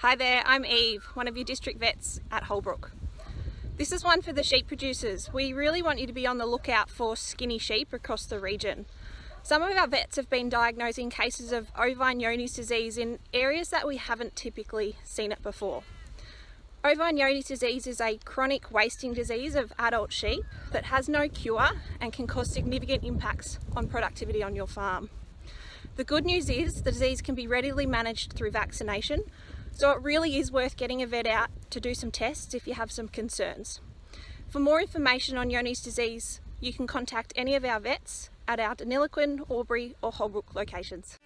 Hi there, I'm Eve, one of your district vets at Holbrook. This is one for the sheep producers. We really want you to be on the lookout for skinny sheep across the region. Some of our vets have been diagnosing cases of ovine Johne's disease in areas that we haven't typically seen it before. Ovine Johne's disease is a chronic wasting disease of adult sheep that has no cure and can cause significant impacts on productivity on your farm. The good news is the disease can be readily managed through vaccination, so it really is worth getting a vet out to do some tests if you have some concerns. For more information on Johne's disease, you can contact any of our vets at our Deniliquin, Albury or Holbrook locations.